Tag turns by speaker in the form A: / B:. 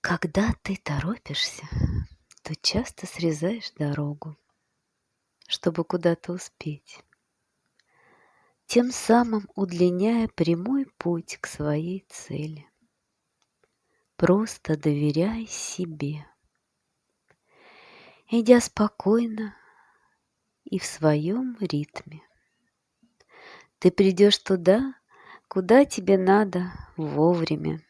A: Когда ты торопишься, то часто срезаешь дорогу, чтобы куда-то успеть, тем самым удлиняя прямой путь к своей цели. Просто доверяй себе, идя спокойно и в своем ритме. Ты придешь туда, куда тебе надо вовремя